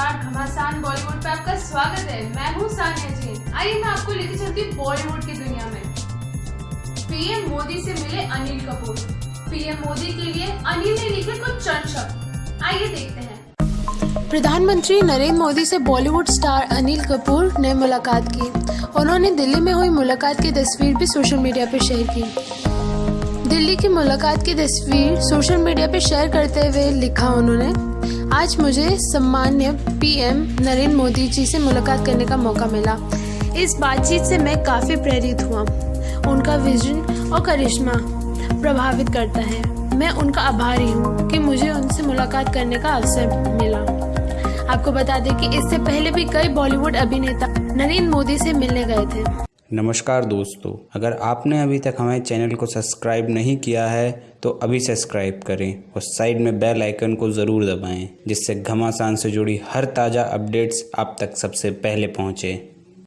नमस्कार, घमासान बॉलीवुड पे आपका स्वागत है। मैं हूँ सानिया जी आइए मैं आपको लेके चलती हूँ बॉलीवुड की दुनिया में। पीएम मोदी से मिले अनिल कपूर। पीएम मोदी के लिए अनिल ने लिखे कुछ शब्द आइए देखते हैं। प्रधानमंत्री नरेंद्र मोदी से बॉलीवुड स्टार अनिल कपूर ने मुलाकात की। उन्होंने दिल्ली में हुई मुलाकात की तस्वीर भी सोशल मीडिया पर शेयर की। दिल्ली की मुलाकात की तस्वीर सोशल मीडिया पर शेयर करते हुए लिखा उन्होंने, आज मुझे सम्मान्य पीएम नरेंद्र मोदी जी से मुलाकात करने का मौका मिला। इस बातचीत से मैं काफ़ी प्रेरित हुआ। उनका विजन और करिश्मा प्रभावित करता है। मैं उनका आभारी हूँ कि मुझे उनसे मुलाकात करने का अवसर मिला। आपको बता दें कि इससे पहले भी कई बॉलीवुड अभिनेता नरेंद्र मोदी से मिलने गए थे। नमस्कार दोस्तों, अगर आपने अभी तक हमारे चैनल को सब्सक्राइब नहीं किया है तो अभी सब्सक्राइब करें और साइड में बेल आइकन को ज़रूर दबाएँ, जिससे घमासान से जुड़ी हर ताज़ा अपडेट्स आप तक सबसे पहले पहुँचे।